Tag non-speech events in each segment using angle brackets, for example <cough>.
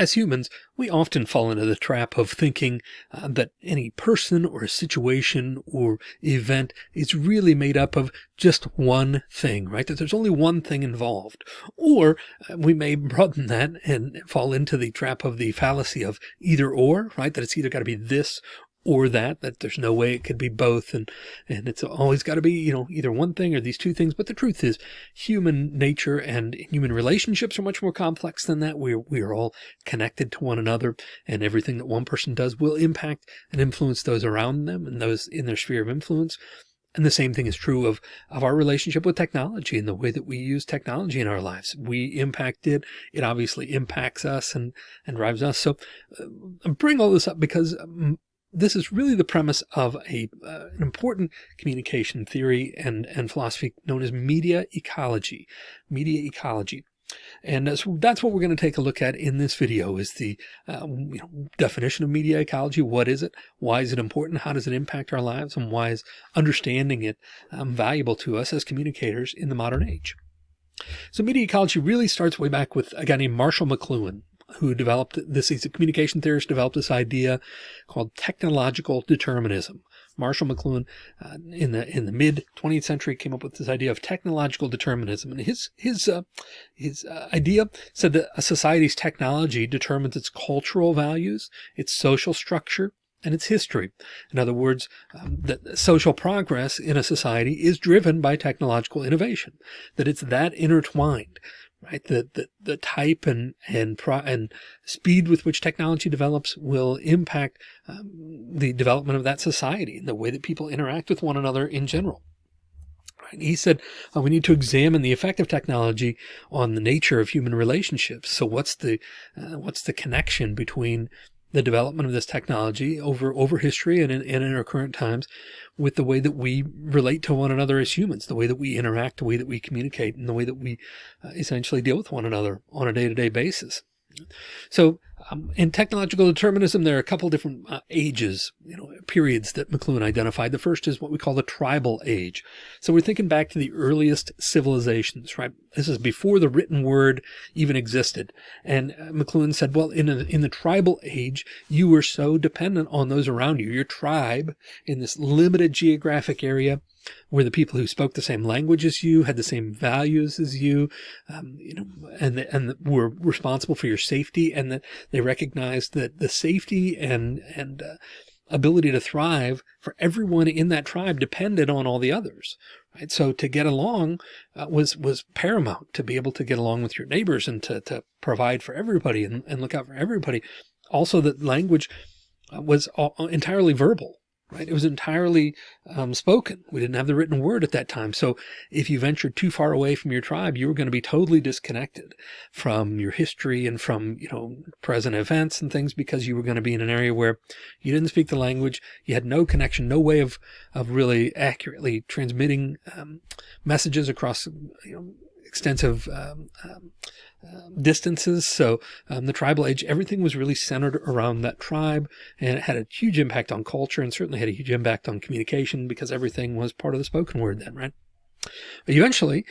As humans, we often fall into the trap of thinking uh, that any person or situation or event is really made up of just one thing, right? That there's only one thing involved. Or uh, we may broaden that and fall into the trap of the fallacy of either or, right? That it's either got to be this or that, that there's no way it could be both. And, and it's always got to be, you know, either one thing or these two things. But the truth is human nature and human relationships are much more complex than that. We're, we are all connected to one another and everything that one person does will impact and influence those around them and those in their sphere of influence. And the same thing is true of, of our relationship with technology and the way that we use technology in our lives. We impact it. It obviously impacts us and, and drives us. So uh, bring all this up because um, this is really the premise of a, uh, an important communication theory and, and philosophy known as media ecology, media ecology. And so that's what we're going to take a look at in this video is the uh, you know, definition of media ecology. What is it? Why is it important? How does it impact our lives? And why is understanding it um, valuable to us as communicators in the modern age? So media ecology really starts way back with a guy named Marshall McLuhan who developed this, he's a communication theorist, developed this idea called technological determinism. Marshall McLuhan uh, in the in the mid 20th century came up with this idea of technological determinism, and his his uh, his uh, idea said that a society's technology determines its cultural values, its social structure, and its history. In other words, um, that social progress in a society is driven by technological innovation, that it's that intertwined right? The, the, the type and, and, pro, and speed with which technology develops will impact um, the development of that society and the way that people interact with one another in general. Right? He said, uh, we need to examine the effect of technology on the nature of human relationships. So what's the, uh, what's the connection between the development of this technology over over history and in, and in our current times with the way that we relate to one another as humans, the way that we interact, the way that we communicate, and the way that we uh, essentially deal with one another on a day-to-day -day basis. So um, in technological determinism, there are a couple different uh, ages, you know, periods that McLuhan identified. The first is what we call the tribal age. So we're thinking back to the earliest civilizations, right? This is before the written word even existed. And uh, McLuhan said, well, in, a, in the tribal age, you were so dependent on those around you. Your tribe in this limited geographic area were the people who spoke the same language as you, had the same values as you, um, you know, and, and were responsible for your safety and that they recognized that the safety and, and, uh, ability to thrive for everyone in that tribe depended on all the others. Right. So to get along uh, was, was paramount to be able to get along with your neighbors and to, to provide for everybody and, and look out for everybody. Also that language uh, was all, entirely verbal right? It was entirely um, spoken. We didn't have the written word at that time. So if you ventured too far away from your tribe, you were going to be totally disconnected from your history and from, you know, present events and things because you were going to be in an area where you didn't speak the language. You had no connection, no way of, of really accurately transmitting um, messages across, you know, extensive um, um um, distances. So um, the tribal age, everything was really centered around that tribe and it had a huge impact on culture and certainly had a huge impact on communication because everything was part of the spoken word then, right? But eventually,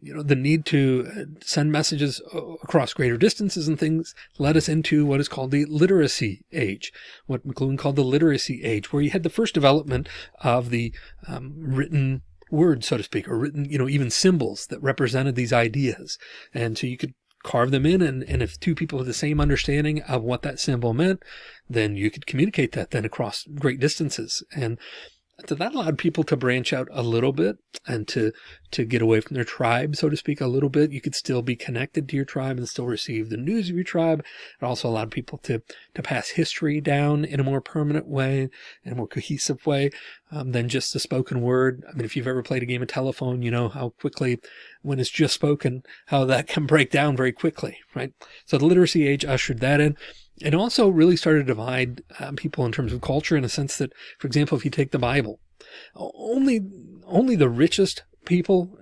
you know, the need to uh, send messages across greater distances and things led us into what is called the literacy age, what McLuhan called the literacy age, where you had the first development of the um, written words, so to speak, or written, you know, even symbols that represented these ideas. And so you could carve them in. And, and if two people have the same understanding of what that symbol meant, then you could communicate that then across great distances. And so that allowed people to branch out a little bit and to to get away from their tribe, so to speak, a little bit. You could still be connected to your tribe and still receive the news of your tribe. It also allowed people to to pass history down in a more permanent way, in a more cohesive way um, than just the spoken word. I mean, if you've ever played a game of telephone, you know how quickly, when it's just spoken, how that <laughs> can break down very quickly, right? So the literacy age ushered that in. It also really started to divide uh, people in terms of culture in a sense that, for example, if you take the Bible, only, only the richest people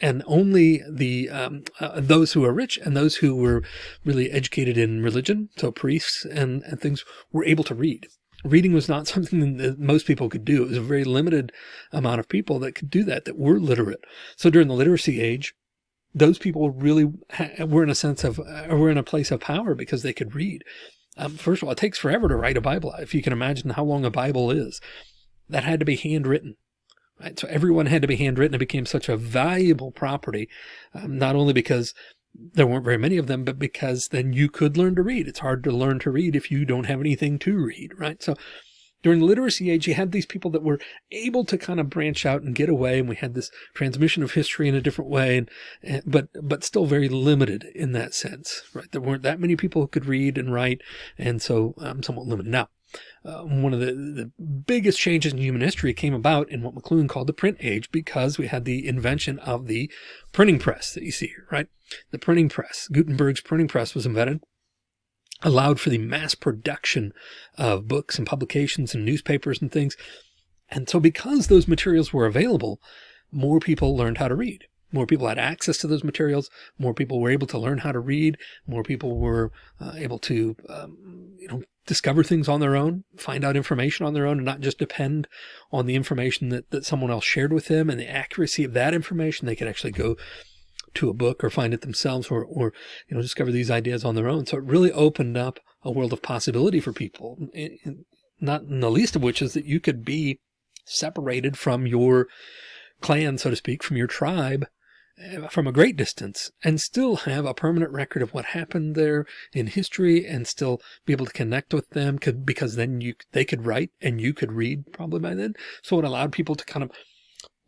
and only the um, uh, those who are rich and those who were really educated in religion, so priests and, and things, were able to read. Reading was not <laughs> something that most people could do. It was a very limited amount of people that could do that, that were literate. So during the literacy age, those people really were in a sense of, uh, were in a place of power because they could read. Um, first of all, it takes forever to write a Bible. If you can imagine how long a Bible is, that had to be handwritten. Right? So everyone had to be handwritten. It became such a valuable property, um, not only because there weren't very many of them, but because then you could learn to read. It's hard to learn to read if you don't have anything to read, right? So during the literacy age, you had these people that were able to kind of branch out and get away. And we had this transmission of history in a different way, and, and but, but still very limited in that sense, right? There weren't that many people who could read and write. And so um, somewhat limited. Now, uh, one of the, the biggest changes in human history came about in what McLuhan called the print age because we had the invention of the printing press that you see here, right? The printing press, Gutenberg's printing press was invented, allowed for the mass production of books and publications and newspapers and things. And so because those materials were available, more people learned how to read. More people had access to those materials. More people were able to learn how to read. More people were uh, able to, um, you know, discover things on their own, find out information on their own and not just depend on the information that, that someone else shared with them and the accuracy of that information. They could actually go to a book or find it themselves or, or, you know, discover these ideas on their own. So it really opened up a world of possibility for people, not in the least of which is that you could be separated from your clan, so to speak, from your tribe from a great distance and still have a permanent record of what happened there in history and still be able to connect with them could, because then you, they could write and you could read probably by then. So it allowed people to kind of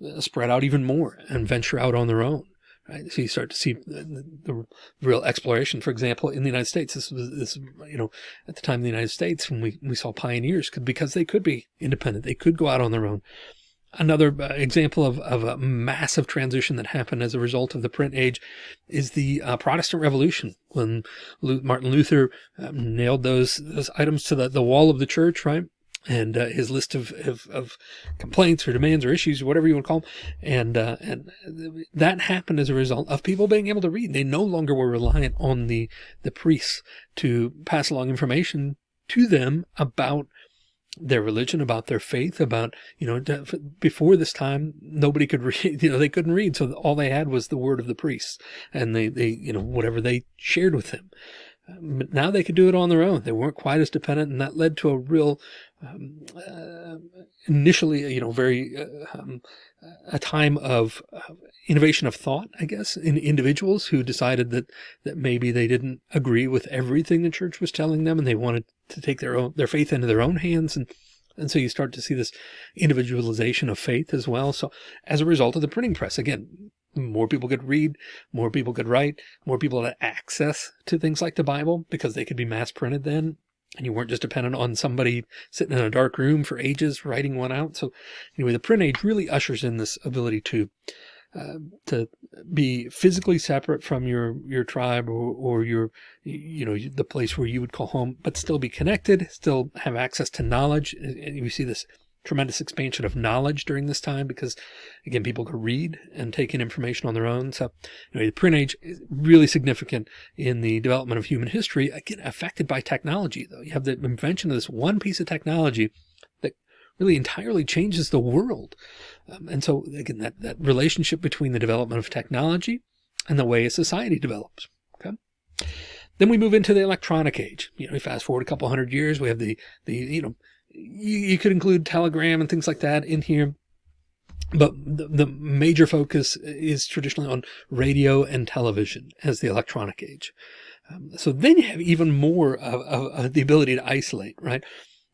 uh, spread out even more and venture out on their own. Right. So you start to see the, the, real exploration, for example, in the United States, this was this, you know, at the time in the United States when we, we saw pioneers could, because they could be independent, they could go out on their own Another uh, example of, of a massive transition that happened as a result of the print age is the uh, Protestant Revolution when Martin Luther um, nailed those, those items to the, the wall of the church, right? And uh, his list of, of, of, complaints or demands or issues, or whatever you want to call them. And, uh, and that happened as a result of people being able to read. They no longer were reliant on the, the priests to pass along information to them about their religion, about their faith, about, you know, before this time, nobody could <laughs> read, you know, they couldn't read. So all they had was the word of the priests and they, they, you know, whatever they shared with them. But now they could do it on their own. They weren't quite as dependent. And that led to a real, um, uh, initially, you know, very, uh, um, a time of innovation of thought, I guess, in individuals who decided that, that maybe they didn't agree with everything the church was telling them and they wanted to take their own, their faith into their own hands. And, and so you start to see this individualization of faith as well. So as a result of the printing press, again, more people could read, more people could write, more people had access to things like the Bible because they could be mass printed then. And you weren't just dependent on somebody sitting in a dark room for ages writing one out. So anyway, the print age really ushers in this ability to uh, to be physically separate from your your tribe or, or your you know the place where you would call home but still be connected still have access to knowledge and you see this tremendous expansion of knowledge during this time because again people could read and take in information on their own so anyway, the print age is really significant in the development of human history again affected by technology though you have the invention of this one piece of technology that really entirely changes the world um, and so again, that, that relationship between the development of technology and the way a society develops. Okay. Then we move into the electronic age. You know, we fast forward a couple hundred years. We have the, the, you know, you, you could include telegram and things like that in here. But the, the major focus is traditionally on radio and television as the electronic age. Um, so then you have even more of, of, of, the ability to isolate, right?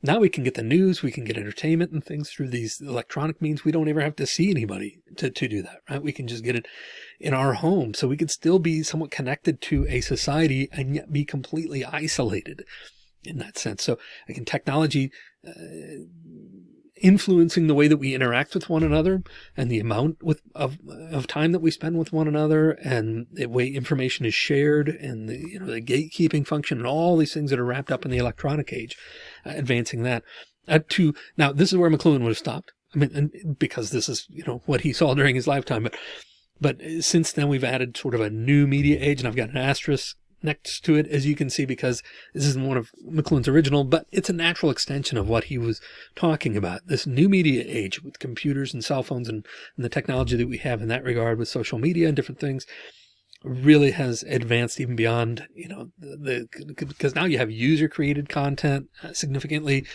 Now we can get the news, we can get entertainment and things through these electronic means. We don't ever have to see anybody to, to do that, right? We can just get it in our home. So we could still be somewhat connected to a society and yet be completely isolated in that sense. So again, technology, influencing the way that we interact with one another and the amount with, of, of time that we spend with one another and the way information is shared and the, you know, the gatekeeping function and all these things that are wrapped up in the electronic age, uh, advancing that uh, to now this is where McLuhan would have stopped. I mean, because this is, you know, what he saw during his lifetime, but, but since then we've added sort of a new media age and I've got an asterisk next to it, as you can see, because this isn't one of McLuhan's original, but it's a natural extension of what he was talking about. This new media age with computers and cell phones and, and the technology that we have in that regard with social media and different things. really has advanced even beyond, you know, the, because now you have user created content uh, significantly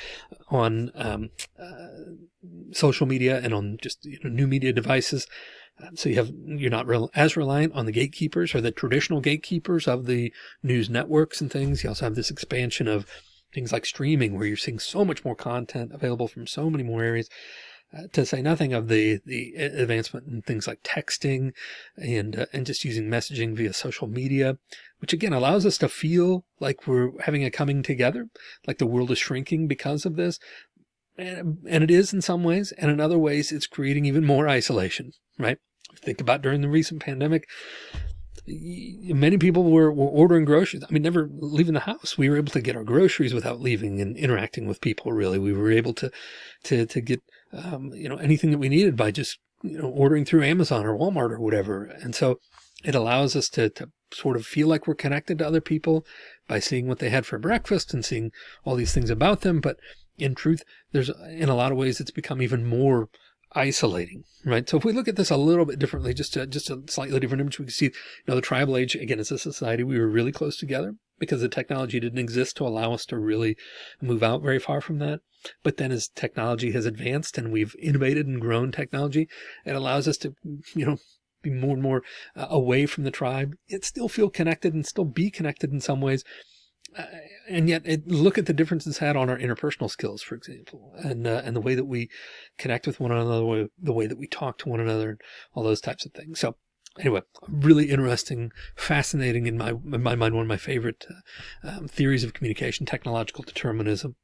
on um, uh, social media and on just you know, new media devices. So you have, you're not real, as reliant on the gatekeepers or the traditional gatekeepers of the news networks and things. You also have this expansion of things like streaming where you're seeing so much more content available from so many more areas. Uh, to say nothing of the the advancement in things like texting and uh, and just using messaging via social media, which again allows us to feel like we're having a coming together, like the world is shrinking because of this. And, and it is in some ways, and in other ways, it's creating even more isolation, right? Think about during the recent pandemic, many people were, were ordering groceries. I mean, never leaving the house. We were able to get our groceries without leaving and interacting with people. Really, we were able to, to, to get, um, you know, anything that we needed by just, you know, ordering through Amazon or Walmart or whatever. And so it allows us to, to sort of feel like we're connected to other people by seeing what they had for breakfast and seeing all these things about them. But in truth, there's in a lot of ways, it's become even more isolating, right? So if we look at this a little bit differently, just a, just a slightly different image, we can see, you know, the tribal age, again, as a society, we were really close together because the technology didn't exist to allow us to really move out very far from that. But then as technology has advanced and we've innovated and grown technology, it allows us to, you know, be more and more uh, away from the tribe, yet still feel connected and still be connected in some ways uh, and yet it, look at the difference it's had on our interpersonal skills, for example, and, uh, and the way that we connect with one another, the way, that we talk to one another, and all those types of things. So anyway, really interesting, fascinating in my, in my mind, one of my favorite uh, um, theories of communication, technological determinism.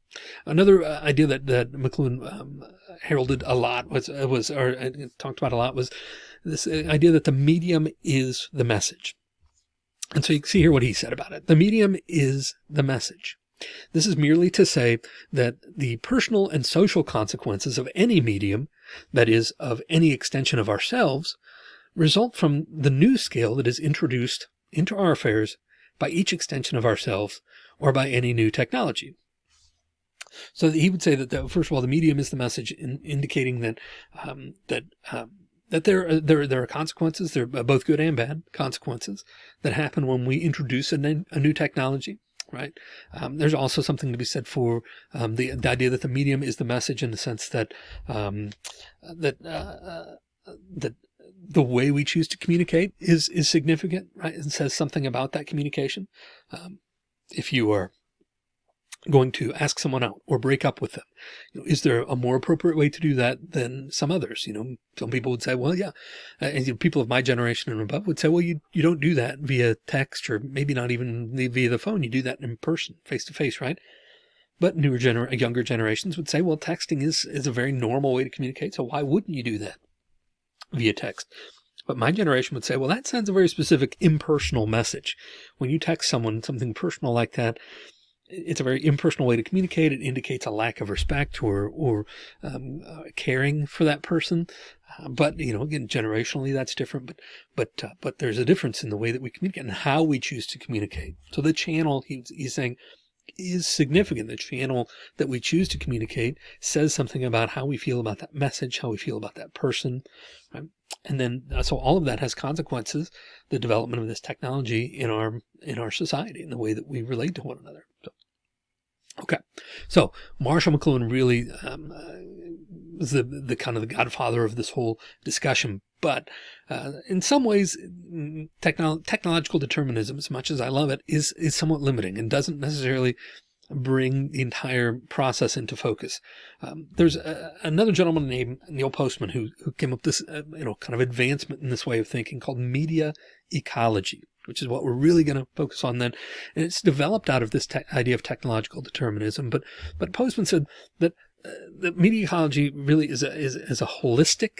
Another uh, idea that, that McLuhan um, heralded a lot was, uh, was, or uh, talked about a lot was this idea that the medium is the message. And so you can see here what he said about it. The medium is the message. This is merely to say that the personal and social consequences of any medium, that is of any extension of ourselves, result from the new scale that is introduced into our affairs by each extension of ourselves or by any new technology. So he would say that, the, first of all, the medium is the message in indicating that, um, that, um, that there, uh, there, there are consequences. There are both good and bad consequences that happen when we introduce a, a new technology. Right. Um, there's also something to be said for um, the, the, idea that the medium is the message in the sense that um, that uh, uh, that the way we choose to communicate is is significant, right? And says something about that communication. Um, if you are going to ask someone out or break up with them. You know, is there a more appropriate way to do that than some others? You know, some people would say, well, yeah. And you know, people of my generation and above would say, well, you, you don't do that via text or maybe not even via the phone. You do that in person, face to face, right? But newer gener younger generations would say, well, texting is, is a very normal way to communicate. So why wouldn't you do that via text? But my generation would say, well, that sends a very specific impersonal message. When you text someone something personal like that, it's a very impersonal way to communicate. It indicates a lack of respect or, or um, uh, caring for that person. Uh, but, you know, again, generationally, that's different, but, but, uh, but there's a difference in the way that we communicate and how we choose to communicate. So the channel, he's, he's saying, is significant. The channel that we choose to communicate says something about how we feel about that message, how we feel about that person. Right? And then, uh, so all of that has consequences, the development of this technology in our, in our society and the way that we relate to one another. Okay, so Marshall McLuhan really um, uh, was the, the kind of the godfather of this whole discussion. But uh, in some ways, mm, technolo technological determinism, as much as I love it, is is somewhat limiting and doesn't necessarily bring the entire process into focus. Um, there's a, another gentleman named Neil Postman who who came up this uh, you know kind of advancement in this way of thinking called media ecology which is what we're really going to focus on then. And it's developed out of this idea of technological determinism. But, but Postman said that uh, the media ecology really is a, is, is a holistic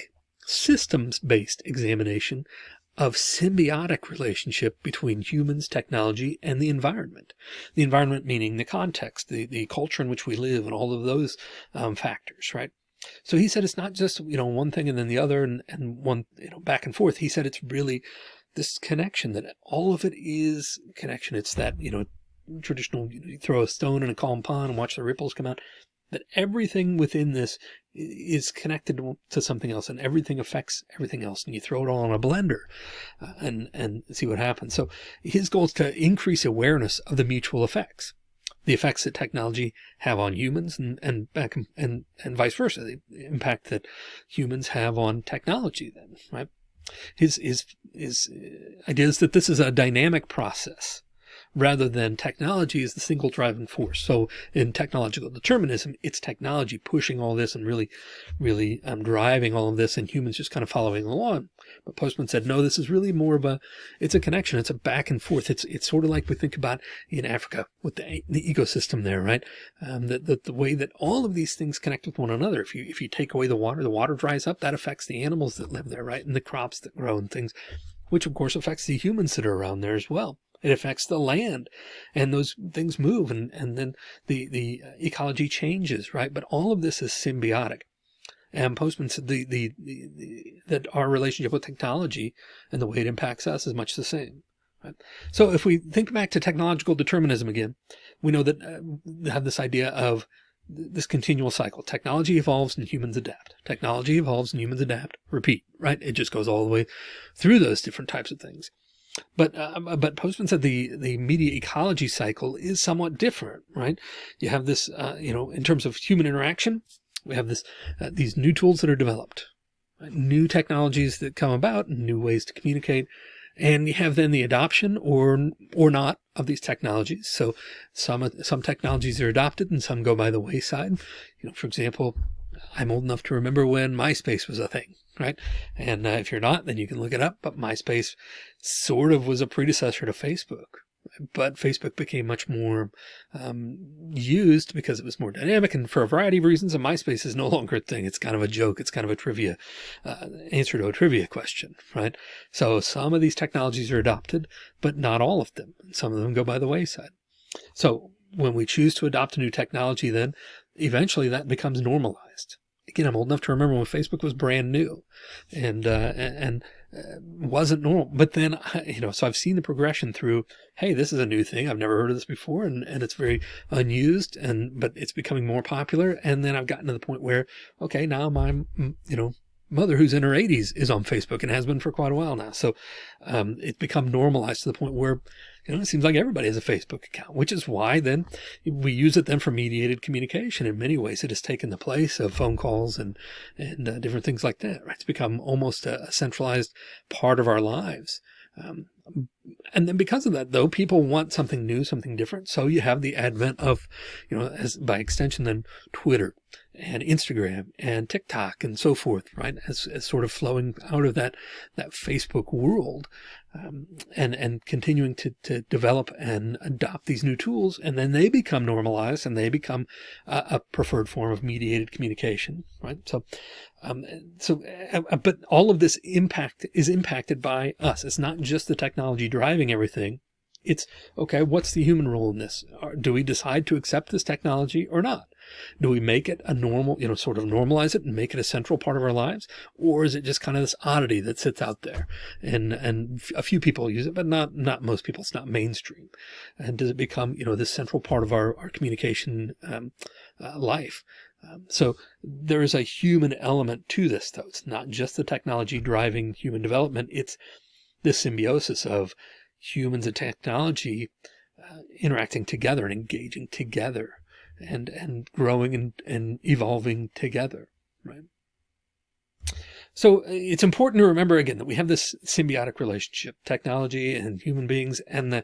systems based examination of symbiotic relationship between humans, technology, and the environment. The environment meaning the context, the, the culture in which we live and all of those um, factors, right? So he said it's not just, you know, one thing and then the other and, and one, you know, back and forth. He said it's really this connection that all of it is connection. It's that, you know, traditional, you throw a stone in a calm pond and watch the ripples come out. that everything within this is connected to something else and everything affects everything else. And you throw it all in a blender uh, and, and see what happens. So his goal is to increase awareness of the mutual effects, the effects that technology have on humans and, and back and, and vice versa, the impact that humans have on technology then, right? His, his, his uh, idea is that this is a dynamic process rather than technology is the single driving force. So in technological determinism, it's technology pushing all this and really, really um, driving all of this and humans just kind of following along. But Postman said, no, this is really more of a, it's a connection. It's a back and forth. It's, it's sort of like we think about in Africa with the, the ecosystem there, right? Um, the, the, the way that all of these things connect with one another. If you, if you take away the water, the water dries up, that affects the animals that live there, right? And the crops that grow and things, which of course affects the humans that are around there as well. It affects the land and those things move and, and then the, the ecology changes, right? But all of this is symbiotic. And Postman said the, the, the, the, that our relationship with technology and the way it impacts us is much the same. Right? So if we think back to technological determinism again, we know that uh, we have this idea of this continual cycle. Technology evolves and humans adapt. Technology evolves and humans adapt. Repeat, right? It just goes all the way through those different types of things. But uh, but Postman said the the media ecology cycle is somewhat different, right? You have this, uh, you know, in terms of human interaction, we have this uh, these new tools that are developed, right? new technologies that come about, new ways to communicate, and you have then the adoption or or not of these technologies. So some some technologies are adopted and some go by the wayside. You know, for example, I'm old enough to remember when MySpace was a thing, right? And uh, if you're not, then you can look it up. But MySpace sort of was a predecessor to Facebook. But Facebook became much more um, used because it was more dynamic and for a variety of reasons. And MySpace is no <laughs> longer a thing. It's kind of a joke. It's kind of a trivia uh, answer to a trivia question, right? So some of these technologies are adopted, but not all of them. Some of them go by the wayside. So when we choose to adopt a new technology, then eventually that becomes normalized again, I'm old enough to remember when Facebook was brand new and, uh, and, uh, wasn't normal. But then, you know, so I've seen the progression through, Hey, this is a new thing. I've never heard of this before. And, and it's very unused and, but it's becoming more popular. And then I've gotten to the point where, okay, now my, you know, mother who's in her 80s is on Facebook and has been for quite a while now. So um, it's become normalized to the point where you know, it seems like everybody has a Facebook account, which is why then we use it then for mediated communication. In many ways, it has taken the place of phone calls and, and uh, different things like that, right? It's become almost a, a centralized part of our lives. Um, and then because of that, though, people want something new, something different. So you have the advent of, you know, as by extension, then Twitter and Instagram and TikTok and so forth, right? As, as sort of flowing out of that, that Facebook world, um, and, and continuing to, to develop and adopt these new tools. And then they become normalized and they become a, a preferred form of mediated communication, right? So, um, so, uh, but all of this impact is impacted by us. It's not just the technology driving everything. It's okay. What's the human role in this? Do we decide to accept this technology or not? Do we make it a normal, you know, sort of normalize it and make it a central part of our lives? Or is it just kind of this oddity that sits out there and, and a few people use it, but not, not most people. It's not mainstream. And does it become, you know, this central part of our, our communication, um, uh, life? Um, so there is a human element to this, though. It's not just the technology driving human development. It's this symbiosis of humans and technology uh, interacting together and engaging together and, and growing and, and evolving together. Right. So uh, it's important to remember again that we have this symbiotic relationship, technology and human beings and the,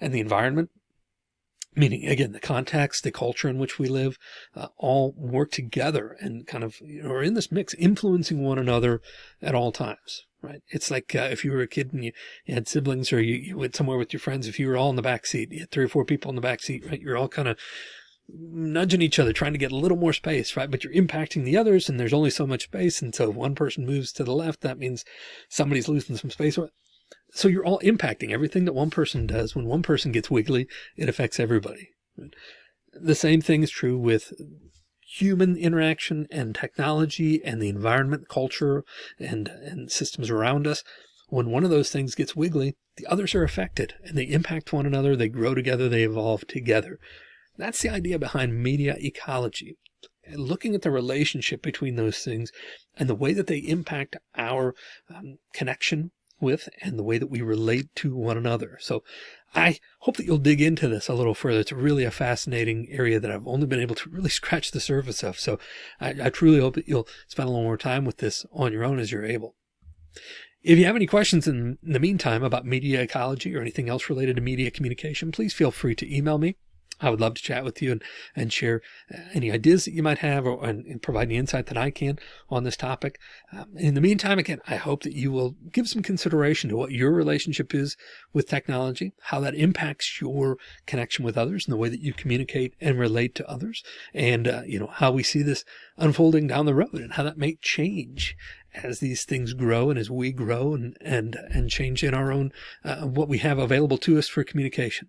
and the environment meaning again, the context, the culture in which we live, uh, all work together and kind of, you know, are in this mix, influencing one another at all times. Right. It's like uh, if you were a kid and you, you had siblings or you, you, went somewhere with your friends, if you were all in the back seat, you had three or four people in the back seat, right? You're all kind of nudging each other, trying to get a little more space, right? But you're impacting the others and there's only so much space. And so if one person moves to the left, that means somebody's losing some space. So you're all impacting everything that one person does. When one person gets wiggly, it affects everybody. The same thing is true with human interaction and technology and the environment, culture and, and systems around us. When one of those things gets wiggly, the others are affected and they impact one another. They grow together. They evolve together. That's the idea behind media ecology. looking at the relationship between those things and the way that they impact our um, connection with and the way that we relate to one another. So I hope that you'll dig into this a little further. It's really a fascinating area that I've only been able to really <laughs> scratch the surface of. So I, I truly hope that you'll spend a little more time with this on your own as you're able. If you have any questions in the meantime about media ecology or anything else related to media communication, please feel free to email me I would love to chat with you and, and share uh, any ideas that you might have or and, and provide any insight that I can on this topic. Um, in the meantime, again, I hope that you will give some consideration to what your relationship is with technology, how that impacts your connection with others and the way that you communicate and relate to others. And, uh, you know, how we see this unfolding down the road and how that may change as these things grow and as we grow and, and, and change in our own, uh, what we have available to us for communication.